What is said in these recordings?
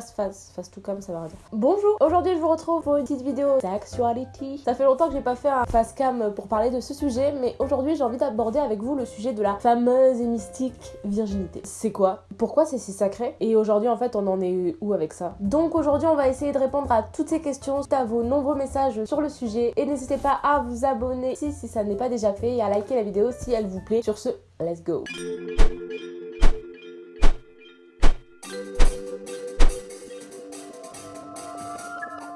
face face, tout comme ça va dire. Bonjour, aujourd'hui je vous retrouve pour une petite vidéo sexuality. Ça fait longtemps que j'ai pas fait un face cam pour parler de ce sujet, mais aujourd'hui j'ai envie d'aborder avec vous le sujet de la fameuse et mystique virginité. C'est quoi? Pourquoi c'est si sacré? Et aujourd'hui en fait on en est où avec ça? Donc aujourd'hui on va essayer de répondre à toutes ces questions, à vos nombreux messages sur le sujet, et n'hésitez pas à vous abonner si, si ça n'est pas déjà fait et à liker la vidéo si elle vous plaît. Sur ce, let's go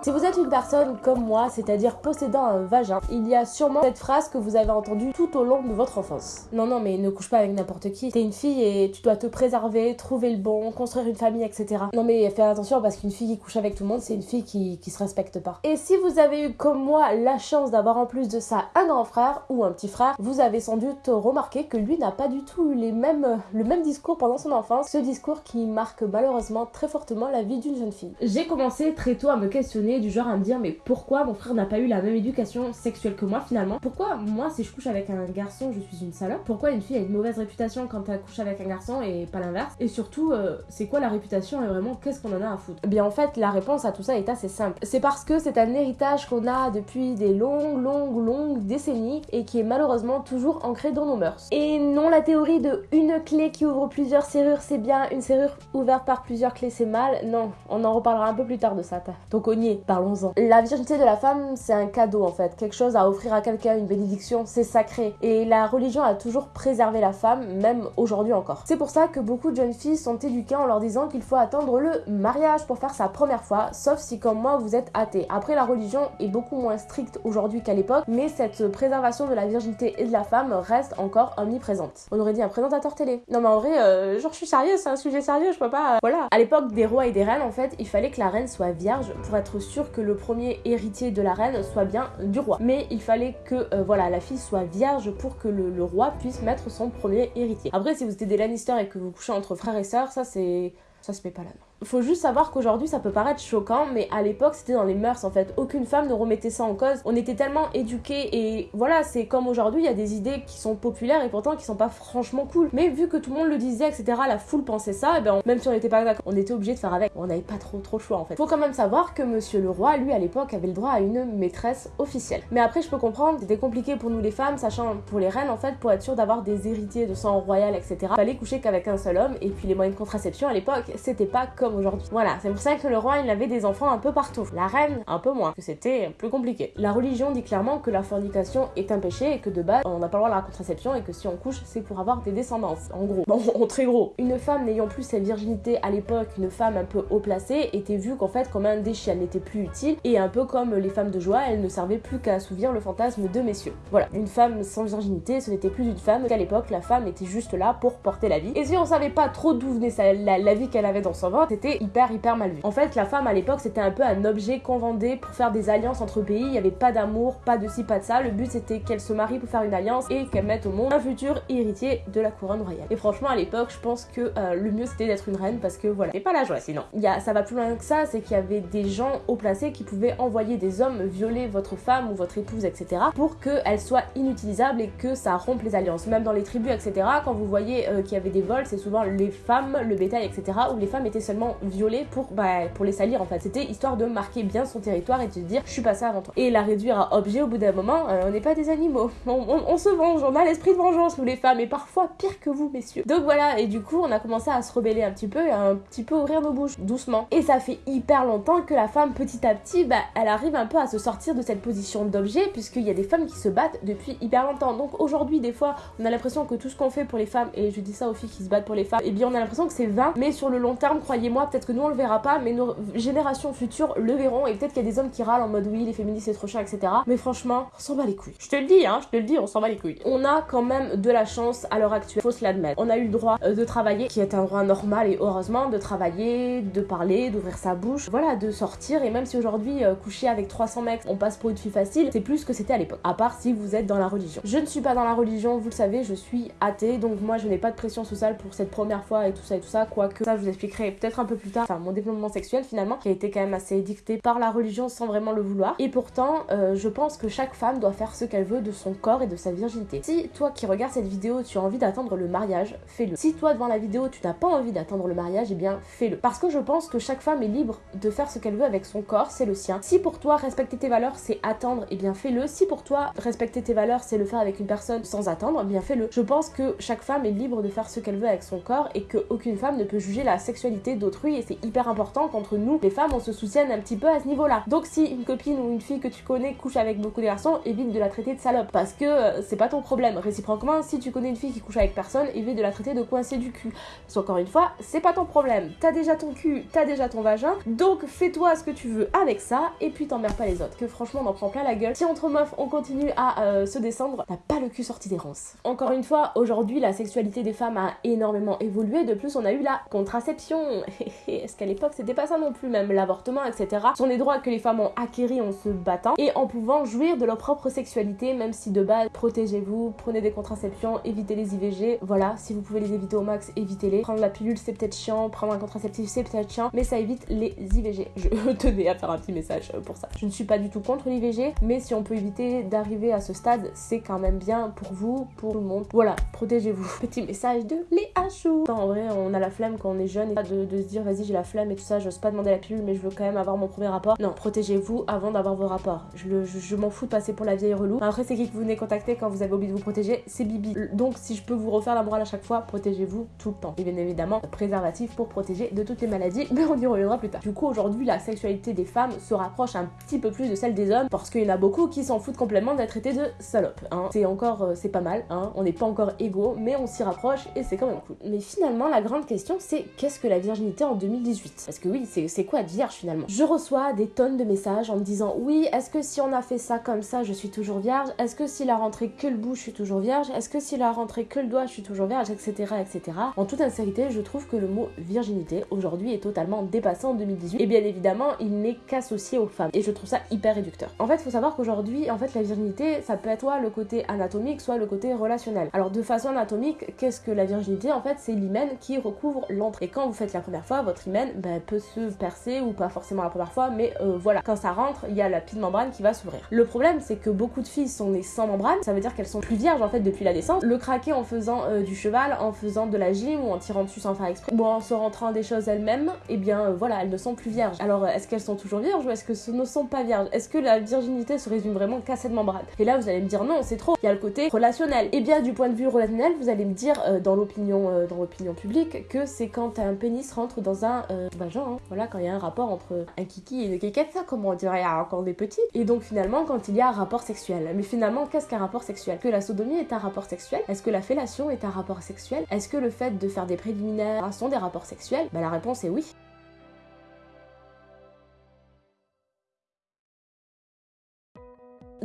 Si vous êtes une personne comme moi, c'est-à-dire possédant un vagin, il y a sûrement cette phrase que vous avez entendue tout au long de votre enfance. Non, non, mais ne couche pas avec n'importe qui. T'es une fille et tu dois te préserver, trouver le bon, construire une famille, etc. Non, mais fais attention parce qu'une fille qui couche avec tout le monde, c'est une fille qui, qui se respecte pas. Et si vous avez eu comme moi la chance d'avoir en plus de ça un grand frère ou un petit frère, vous avez sans doute remarqué que lui n'a pas du tout eu les mêmes, le même discours pendant son enfance. Ce discours qui marque malheureusement très fortement la vie d'une jeune fille. J'ai commencé très tôt à me questionner du genre à me dire mais pourquoi mon frère n'a pas eu la même éducation sexuelle que moi finalement? Pourquoi moi si je couche avec un garçon je suis une salope? Pourquoi une fille a une mauvaise réputation quand elle couche avec un garçon et pas l'inverse? Et surtout euh, c'est quoi la réputation et vraiment qu'est-ce qu'on en a à foutre? Eh bien en fait la réponse à tout ça est assez simple. C'est parce que c'est un héritage qu'on a depuis des longues longues longues décennies et qui est malheureusement toujours ancré dans nos mœurs. Et non la théorie de une clé qui ouvre plusieurs serrures c'est bien, une serrure ouverte par plusieurs clés c'est mal. Non, on en reparlera un peu plus tard de ça. Donc on y parlons-en. La virginité de la femme, c'est un cadeau en fait, quelque chose à offrir à quelqu'un, une bénédiction, c'est sacré. Et la religion a toujours préservé la femme, même aujourd'hui encore. C'est pour ça que beaucoup de jeunes filles sont éduquées en leur disant qu'il faut attendre le mariage pour faire sa première fois, sauf si comme moi vous êtes athée. Après la religion est beaucoup moins stricte aujourd'hui qu'à l'époque, mais cette préservation de la virginité et de la femme reste encore omniprésente. On aurait dit un présentateur télé. Non mais en vrai, euh, genre je suis sérieuse, c'est un sujet sérieux, je peux pas... Euh, voilà. À l'époque des rois et des reines, en fait, il fallait que la reine soit vierge pour être que le premier héritier de la reine soit bien du roi. Mais il fallait que euh, voilà la fille soit vierge pour que le, roi puisse mettre son premier héritier. Après, si vous êtes des Lannister et que vous couchez entre frères et sœurs, ça c'est ça se met pas là. Faut juste savoir qu'aujourd'hui ça peut paraître choquant, mais à l'époque c'était dans les mœurs en fait. Aucune femme ne remettait ça en cause. On était tellement éduqués et voilà, c'est comme aujourd'hui, il y a des idées qui sont populaires et pourtant qui sont pas franchement cool. Mais vu que tout le monde le disait, etc., la foule pensait ça, et ben même si on n'était pas d'accord, on était obligé de faire avec. On n'avait pas trop trop le choix en fait. Faut quand même savoir que Monsieur le Roi, lui à l'époque, avait le droit à une maîtresse officielle. Mais après, je peux comprendre, c'était compliqué pour nous les femmes, sachant pour les reines en fait, pour être sûr d'avoir des héritiers de sang royal, etc. Fallait coucher qu'avec un seul homme et puis les moyens de contraception à l'époque, c'était pas comme aujourd'hui. Voilà, c'est pour ça que le roi il avait des enfants un peu partout. La reine un peu moins, que c'était plus compliqué. La religion dit clairement que la fornication est un péché et que de base on n'a pas le droit à la contraception et que si on couche c'est pour avoir des descendances. En gros, bon, en très gros. Une femme n'ayant plus sa virginité à l'époque, une femme un peu haut placée, était vue qu'en fait comme un déchet, elle n'était plus utile et un peu comme les femmes de joie, elle ne servait plus qu'à assouvir le fantasme de messieurs. Voilà, une femme sans virginité, ce n'était plus une femme qu'à l'époque la femme était juste là pour porter la vie. Et si on savait pas trop d'où venait la, la vie qu'elle avait dans son ventre, c'était hyper hyper mal vu. En fait, la femme à l'époque c'était un peu un objet qu'on vendait pour faire des alliances entre pays. Il y avait pas d'amour, pas de ci, pas de ça. Le but c'était qu'elle se marie pour faire une alliance et qu'elle mette au monde un futur héritier de la couronne royale. Et franchement, à l'époque, je pense que euh, le mieux c'était d'être une reine parce que voilà, c'est pas la joie sinon. Il y a, ça va plus loin que ça, c'est qu'il y avait des gens haut placés qui pouvaient envoyer des hommes violer votre femme ou votre épouse, etc. pour qu'elle soit inutilisable et que ça rompe les alliances. Même dans les tribus, etc. Quand vous voyez euh, qu'il y avait des vols, c'est souvent les femmes, le bétail, etc. où les femmes étaient seulement violées pour, bah, pour les salir en fait. C'était histoire de marquer bien son territoire et de se dire je suis passé avant toi. Et la réduire à objet au bout d'un moment, euh, on n'est pas des animaux. On, se venge, on a l'esprit de vengeance nous les femmes et parfois pire que vous messieurs. Donc voilà, et du coup on a commencé à se rebeller un petit peu et à un petit peu ouvrir nos bouches doucement. Et ça fait hyper longtemps que la femme petit à petit, bah, elle arrive un peu à se sortir de cette position d'objet puisqu'il y a des femmes qui se battent depuis hyper longtemps. Donc aujourd'hui des fois on a l'impression que tout ce qu'on fait pour les femmes, et je dis ça aux filles qui se battent pour les femmes, et eh bien on a l'impression que c'est vain, mais sur le long terme, croyez-moi, peut-être que nous on le verra pas, mais nos générations futures le verront. Et peut-être qu'il y a des hommes qui râlent en mode oui, les féministes c'est trop cher, etc. Mais franchement, on s'en bat les couilles. Je te le dis, hein, je te le dis, on s'en bat les couilles. On a quand même de la chance à l'heure actuelle, faut se l'admettre. On a eu le droit euh, de travailler, qui est un droit normal et heureusement, de travailler, de parler, d'ouvrir sa bouche, voilà, de sortir. Et même si aujourd'hui, euh, coucher avec 300 mecs, on passe pour une fille facile, c'est plus que c'était à l'époque. À part si vous êtes dans la religion. Je ne suis pas dans la religion, vous le savez, je suis athée, donc moi je n'ai pas de pression sociale pour cette première fois et tout ça et tout ça, quoique ça vous expliquerai peut-être un peu plus tard, enfin mon développement sexuel finalement, qui a été quand même assez dicté par la religion sans vraiment le vouloir. Et pourtant, euh, je pense que chaque femme doit faire ce qu'elle veut de son corps et de sa virginité. Si toi qui regardes cette vidéo, tu as envie d'attendre le mariage, fais-le. Si toi devant la vidéo, tu n'as pas envie d'attendre le mariage, eh bien fais-le. Parce que je pense que chaque femme est libre de faire ce qu'elle veut avec son corps, c'est le sien. Si pour toi respecter tes valeurs c'est attendre, eh bien fais-le. Si pour toi respecter tes valeurs c'est le faire avec une personne sans attendre, eh bien fais-le. Je pense que chaque femme est libre de faire ce qu'elle veut avec son corps et qu'aucune femme ne peut juger la sexualité d'autrui et c'est hyper important qu'entre nous, les femmes, on se soutienne un petit peu à ce niveau-là. Donc si une copine ou une fille que tu connais couche avec beaucoup de garçons, évite de la traiter de salope parce que euh, c'est pas ton problème. Réciproquement, si tu connais une fille qui couche avec personne, évite de la traiter de coincé du cul. Parce encore une fois, c'est pas ton problème. T'as déjà ton cul, t'as déjà ton vagin, donc fais-toi ce que tu veux avec ça et puis t'emmerdes pas les autres. Que franchement, on en prend plein la gueule. Si entre meufs, on continue à euh, se descendre, t'as pas le cul sorti des ronces. Encore une fois, aujourd'hui, la sexualité des femmes a énormément évolué. De plus, on a eu la contraception. Est-ce qu'à l'époque, c'était pas ça non plus, même l'avortement, etc. Sont des droits que les femmes ont acquéris en se battant et en pouvant jouir de leur propre sexualité, même si de base, protégez-vous, prenez des contraceptions, évitez les IVG. Voilà, si vous pouvez les éviter au max, évitez-les. Prendre la pilule, c'est peut-être chiant, prendre un contraceptif, c'est peut-être chiant, mais ça évite les IVG. Je tenais à faire un petit message pour ça. Je ne suis pas du tout contre l'IVG, mais si on peut éviter d'arriver à ce stade, c'est quand même bien pour vous, pour le monde. Voilà, protégez-vous. Petit message de Léa Chou. En vrai, on a la flemme quand on est jeune et pas de, se dire vas-y j'ai la flemme et tout ça, j'ose pas demander la pilule mais je veux quand même avoir mon premier rapport. Non, protégez-vous avant d'avoir vos rapports. Je, je, m'en fous de passer pour la vieille relou. Après c'est qui que vous venez contacter quand vous avez oublié de vous protéger? C'est Bibi. Donc si je peux vous refaire la morale à chaque fois, protégez-vous tout le temps. Et bien évidemment, préservatif pour protéger de toutes les maladies, mais on y reviendra plus tard. Du coup aujourd'hui la sexualité des femmes se rapproche un petit peu plus de celle des hommes parce qu'il y en a beaucoup qui s'en foutent complètement d'être traités de salopes. Hein. C'est encore, euh, c'est pas mal, hein. on n'est pas encore égaux, mais on s'y rapproche et c'est quand même cool. Mais finalement la grande question c'est qu'est-ce que la virginité en 2018 Parce que oui, c'est quoi être vierge finalement? Je reçois des tonnes de messages en me disant oui, est-ce que si on a fait ça comme ça, je suis toujours vierge? Est-ce que s'il a rentré que le bout, je suis toujours vierge? Est-ce que s'il a rentré que le doigt, je suis toujours vierge, etc., etc. En toute sincérité, je trouve que le mot virginité aujourd'hui est totalement dépassé en 2018 et bien évidemment, il n'est qu'associé aux femmes et je trouve ça hyper réducteur. En fait, faut savoir qu'aujourd'hui, en fait, la virginité, ça peut être soit le côté anatomique, soit le côté relationnel. Alors de façon anatomique, qu'est-ce que la virginité? En fait, c'est l'hymen qui recouvre l'entrée. Quand vous faites la première fois, votre hymen ben, peut se percer ou pas forcément la première fois, mais euh, voilà, quand ça rentre, il y a la petite membrane qui va s'ouvrir. Le problème, c'est que beaucoup de filles sont nées sans membrane, ça veut dire qu'elles sont plus vierges en fait depuis la naissance. Le craquer en faisant euh, du cheval, en faisant de la gym ou en tirant dessus sans faire exprès, ou en se rentrant des choses elles-mêmes, et eh bien euh, voilà, elles ne sont plus vierges. Alors est-ce qu'elles sont toujours vierges ou est-ce que ce ne sont pas vierges? Est-ce que la virginité se résume vraiment qu'à cette membrane? Et là, vous allez me dire non, c'est trop. Il y a le côté relationnel. Et bien du point de vue relationnel, vous allez me dire dans l'opinion dans l'opinion publique que c'est quand un pénis rentre dans un vagin. Hein. Voilà, quand il y a un rapport entre un kiki et une kékette, ça, comme on dirait quand on est petit. Et donc finalement, quand il y a un rapport sexuel. Mais finalement, qu'est-ce qu'un rapport sexuel? Que la sodomie est un rapport sexuel? Est-ce que la fellation est un rapport sexuel? Est-ce que le fait de faire des préliminaires sont des rapports sexuels? Bah la réponse est oui.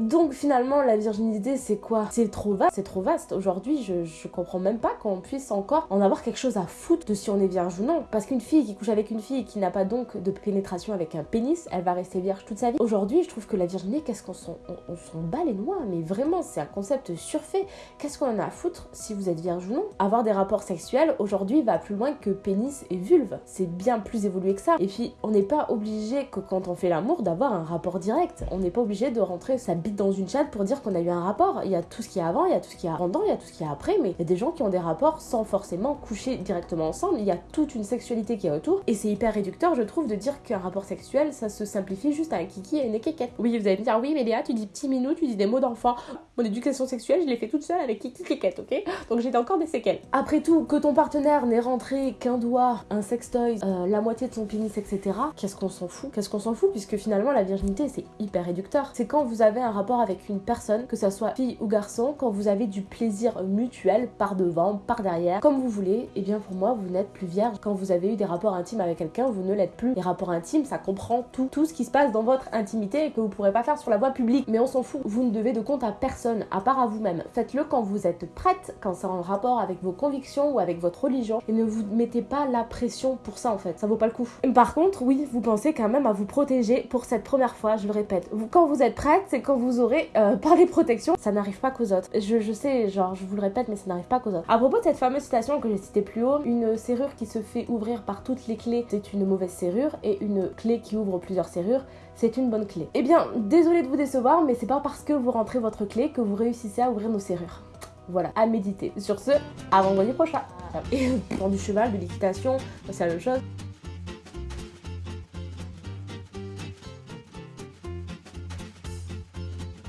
Donc finalement, la virginité, c'est quoi? C'est trop vaste, c'est trop vaste. Aujourd'hui, je, comprends même pas qu'on puisse encore en avoir quelque chose à foutre de si on est vierge ou non. Parce qu'une fille qui couche avec une fille qui n'a pas donc de pénétration avec un pénis, elle va rester vierge toute sa vie. Aujourd'hui, je trouve que la virginité, qu'est-ce qu'on s'en on, bat les noix? Mais vraiment, c'est un concept surfait. Qu'est-ce qu'on en a à foutre si vous êtes vierge ou non? Avoir des rapports sexuels, aujourd'hui, va plus loin que pénis et vulve. C'est bien plus évolué que ça. Et puis, on n'est pas obligé que quand on fait l'amour d'avoir un rapport direct. On n'est pas obligé de rentrer sa dans une chatte pour dire qu'on a eu un rapport. Il y a tout ce qui est avant, il y a tout ce qui est pendant, il y a tout ce qui est après, mais il y a des gens qui ont des rapports sans forcément coucher directement ensemble. Il y a toute une sexualité qui est autour et c'est hyper réducteur, je trouve, de dire qu'un rapport sexuel, ça se simplifie juste à un kiki et une kékette. Oui, vous allez me dire, oui, mais Léa, tu dis petit minou, tu dis des mots d'enfant. Mon éducation sexuelle, je l'ai fait toute seule avec kiki kékette, ok? Donc j'ai encore des séquelles. Après tout, que ton partenaire n'ait rentré qu'un doigt, un sextoy, euh, la moitié de son pénis, etc., qu'est-ce qu'on s'en fout? Qu'est-ce qu'on s'en fout? Puisque finalement, la virginité, c'est hyper réducteur. C'est quand vous avez un rapport avec une personne, que ça soit fille ou garçon, quand vous avez du plaisir mutuel par devant, par derrière, comme vous voulez, et eh bien pour moi, vous n'êtes plus vierge. Quand vous avez eu des rapports intimes avec quelqu'un, vous ne l'êtes plus. Les rapports intimes, ça comprend tout, tout ce qui se passe dans votre intimité et que vous pourrez pas faire sur la voie publique. Mais on s'en fout. Vous ne devez de compte à personne, à part à vous-même. Faites-le quand vous êtes prête, quand c'est en rapport avec vos convictions ou avec votre religion, et ne vous mettez pas la pression pour ça en fait. Ça vaut pas le coup. Par contre, oui, vous pensez quand même à vous protéger pour cette première fois, je le répète. Quand vous êtes prête, c'est quand vous vous aurez euh, par les protections, ça n'arrive pas qu'aux autres. Je, je sais, genre, je vous le répète, mais ça n'arrive pas qu'aux autres. À propos de cette fameuse citation que j'ai citée plus haut, une serrure qui se fait ouvrir par toutes les clés, c'est une mauvaise serrure, et une clé qui ouvre plusieurs serrures, c'est une bonne clé. Eh bien, désolé de vous décevoir, mais c'est pas parce que vous rentrez votre clé que vous réussissez à ouvrir nos serrures. Voilà, à méditer. Sur ce, à vendredi prochain. Et pour du cheval, de l'équitation, c'est la même chose.